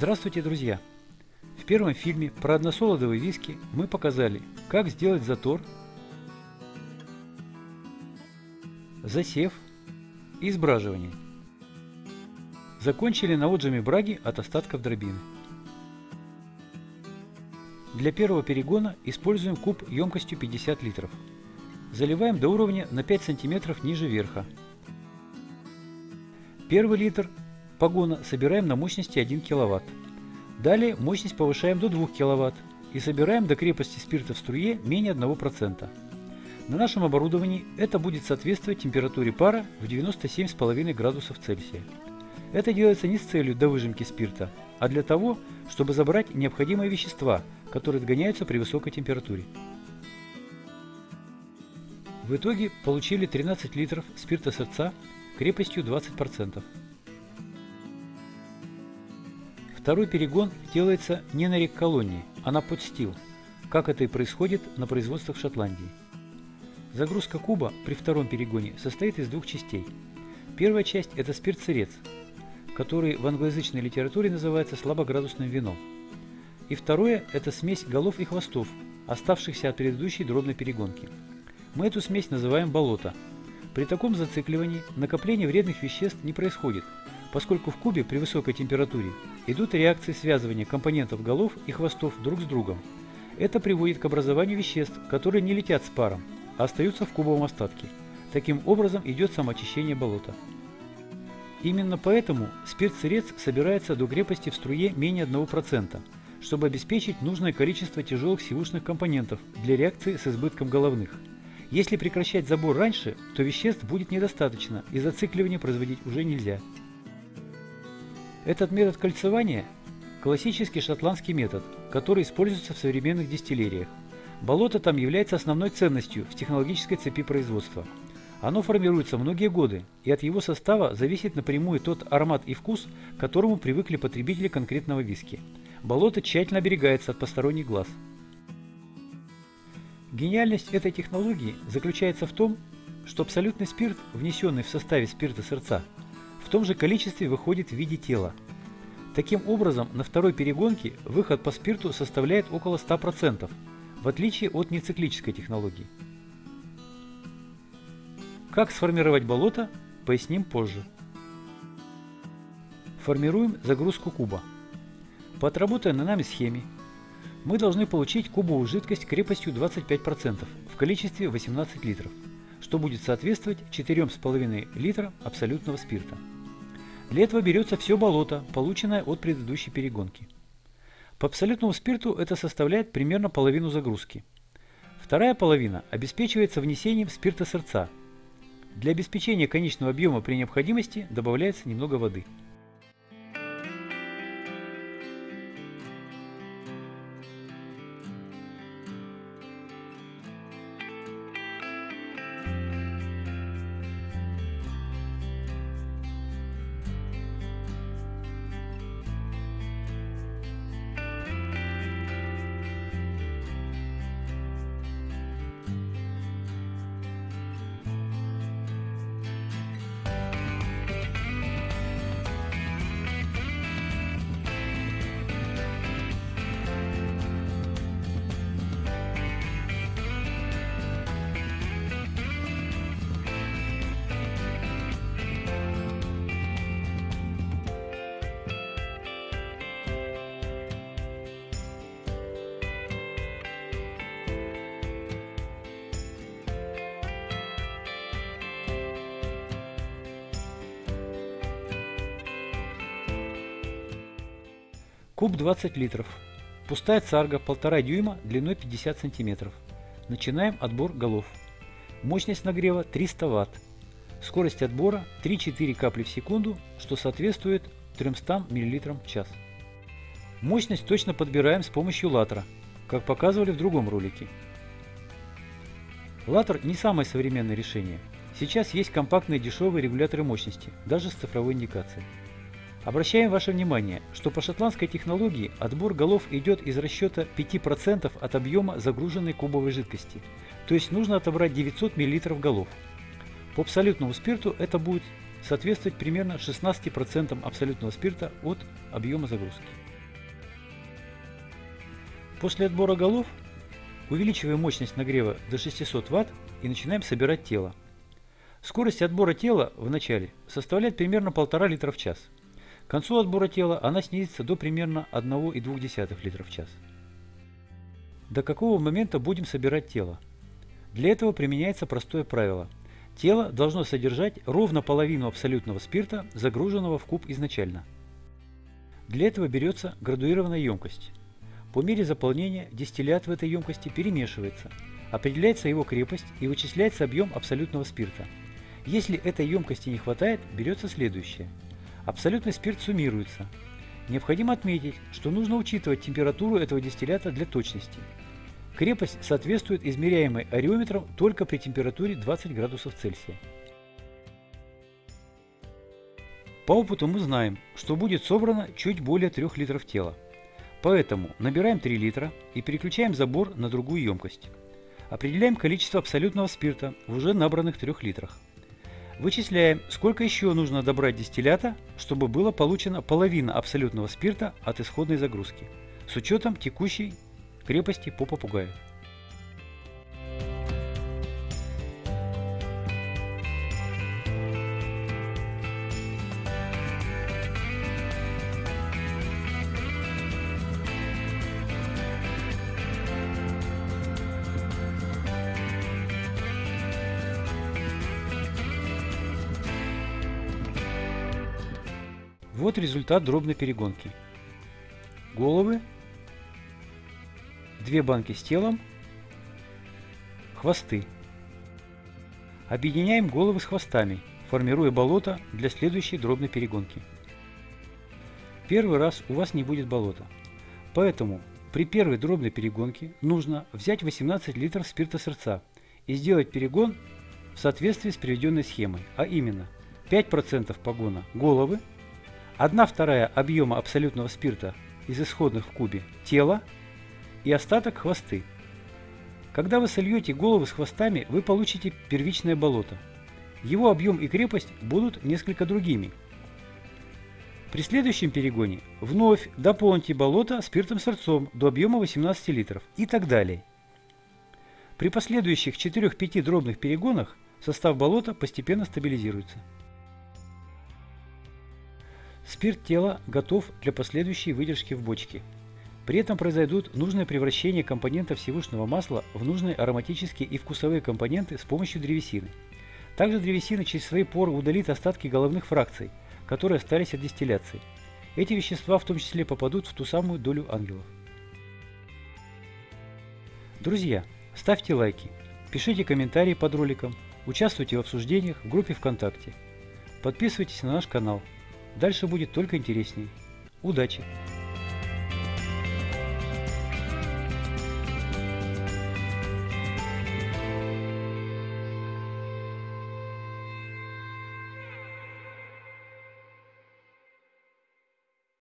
Здравствуйте, друзья! В первом фильме про односолодовые виски мы показали, как сделать затор, засев и сбраживание. Закончили на отжиме браги от остатков дробины. Для первого перегона используем куб емкостью 50 литров. Заливаем до уровня на 5 см ниже верха. Первый литр погона собираем на мощности 1 кВт. Далее мощность повышаем до 2 кВт и собираем до крепости спирта в струе менее 1%. На нашем оборудовании это будет соответствовать температуре пара в 97,5 градусов Цельсия. Это делается не с целью до выжимки спирта, а для того, чтобы забрать необходимые вещества, которые отгоняются при высокой температуре. В итоге получили 13 литров спирта сердца крепостью 20%. Второй перегон делается не на рек-колонии, а на подстил, как это и происходит на производствах Шотландии. Загрузка куба при втором перегоне состоит из двух частей. Первая часть – это спирт-сырец, который в англоязычной литературе называется слабоградусным вином. И второе – это смесь голов и хвостов, оставшихся от предыдущей дробной перегонки. Мы эту смесь называем болото. При таком зацикливании накопление вредных веществ не происходит, поскольку в кубе при высокой температуре идут реакции связывания компонентов голов и хвостов друг с другом. Это приводит к образованию веществ, которые не летят с паром, а остаются в кубовом остатке. Таким образом идет самоочищение болота. Именно поэтому спирт-сырец собирается до крепости в струе менее 1%, чтобы обеспечить нужное количество тяжелых сивушных компонентов для реакции с избытком головных. Если прекращать забор раньше, то веществ будет недостаточно и зацикливание производить уже нельзя. Этот метод кольцевания – классический шотландский метод, который используется в современных дистиллериях. Болото там является основной ценностью в технологической цепи производства. Оно формируется многие годы, и от его состава зависит напрямую тот аромат и вкус, к которому привыкли потребители конкретного виски. Болото тщательно оберегается от посторонних глаз. Гениальность этой технологии заключается в том, что абсолютный спирт, внесенный в составе спирта сердца, в том же количестве выходит в виде тела. Таким образом, на второй перегонке выход по спирту составляет около 100%, в отличие от нециклической технологии. Как сформировать болото, поясним позже. Формируем загрузку куба. По отработанной нами схеме мы должны получить кубовую жидкость крепостью 25% в количестве 18 литров, что будет соответствовать 4,5 литра абсолютного спирта. Для этого берется все болото, полученное от предыдущей перегонки. По абсолютному спирту это составляет примерно половину загрузки. Вторая половина обеспечивается внесением спирта сердца. Для обеспечения конечного объема при необходимости добавляется немного воды. Куб 20 литров. Пустая царга 1,5 дюйма длиной 50 сантиметров. Начинаем отбор голов. Мощность нагрева 300 Вт. Скорость отбора 3-4 капли в секунду, что соответствует 300 мл в час. Мощность точно подбираем с помощью латра, как показывали в другом ролике. Латер не самое современное решение. Сейчас есть компактные дешевые регуляторы мощности, даже с цифровой индикацией. Обращаем ваше внимание, что по шотландской технологии отбор голов идет из расчета 5% от объема загруженной кубовой жидкости, то есть нужно отобрать 900 мл голов. По абсолютному спирту это будет соответствовать примерно 16% абсолютного спирта от объема загрузки. После отбора голов увеличиваем мощность нагрева до 600 Вт и начинаем собирать тело. Скорость отбора тела в начале составляет примерно 1,5 литра в час. К концу отбора тела она снизится до примерно 1,2 литра в час. До какого момента будем собирать тело? Для этого применяется простое правило. Тело должно содержать ровно половину абсолютного спирта, загруженного в куб изначально. Для этого берется градуированная емкость. По мере заполнения дистиллят в этой емкости перемешивается, определяется его крепость и вычисляется объем абсолютного спирта. Если этой емкости не хватает, берется следующее. Абсолютный спирт суммируется. Необходимо отметить, что нужно учитывать температуру этого дистиллята для точности. Крепость соответствует измеряемой ареометром только при температуре 20 градусов Цельсия. По опыту мы знаем, что будет собрано чуть более 3 литров тела. Поэтому набираем 3 литра и переключаем забор на другую емкость. Определяем количество абсолютного спирта в уже набранных 3 литрах. Вычисляем, сколько еще нужно добрать дистиллята, чтобы было получено половина абсолютного спирта от исходной загрузки, с учетом текущей крепости по попугаю. Вот результат дробной перегонки. Головы, две банки с телом, хвосты. Объединяем головы с хвостами, формируя болото для следующей дробной перегонки. Первый раз у вас не будет болота. Поэтому при первой дробной перегонке нужно взять 18 литров спирта сердца и сделать перегон в соответствии с приведенной схемой, а именно 5% погона головы, 1 вторая объема абсолютного спирта из исходных в кубе тела и остаток хвосты. Когда вы сольете головы с хвостами, вы получите первичное болото. Его объем и крепость будут несколько другими. При следующем перегоне вновь дополните болото спиртом-сырцом до объема 18 литров и так далее. При последующих 4-5 дробных перегонах состав болота постепенно стабилизируется. Спирт тела готов для последующей выдержки в бочке. При этом произойдут нужное превращение компонентов сивушного масла в нужные ароматические и вкусовые компоненты с помощью древесины. Также древесина через свои поры удалит остатки головных фракций, которые остались от дистилляции. Эти вещества в том числе попадут в ту самую долю ангелов. Друзья, ставьте лайки, пишите комментарии под роликом, участвуйте в обсуждениях в группе ВКонтакте. Подписывайтесь на наш канал. Дальше будет только интереснее. Удачи!